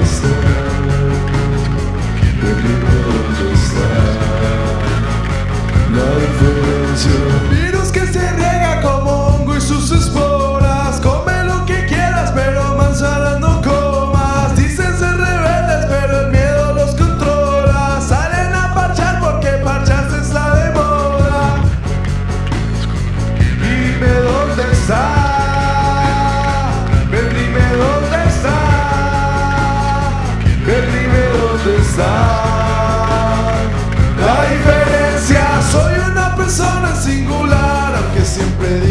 the.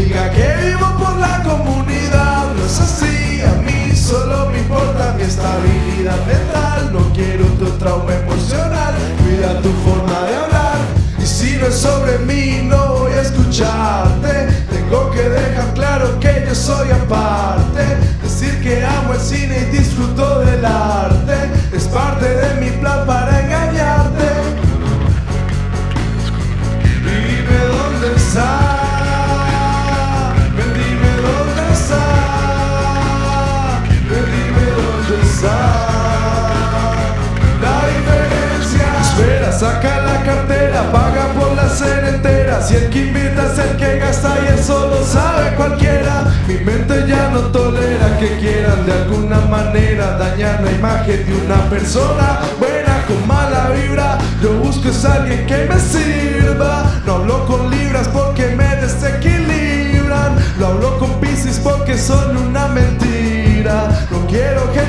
diga que vivo por la comunidad. No es así, a mí solo me importa mi estabilidad mental. No quiero tu trauma emocional, cuida tu forma de hablar. Y si no es sobre mí no voy a escucharte. Tengo que dejar claro que yo soy aparte. Decir que amo el cine y disfruto del arte. Es parte de mi plan para saca la cartera, paga por la cena entera. Si el que invita es el que gasta y eso lo sabe cualquiera. Mi mente ya no tolera que quieran de alguna manera dañar la imagen de una persona buena con mala vibra. Yo busco es alguien que me sirva, no hablo con libras porque me desequilibran. Lo hablo con piscis porque son una mentira, no quiero que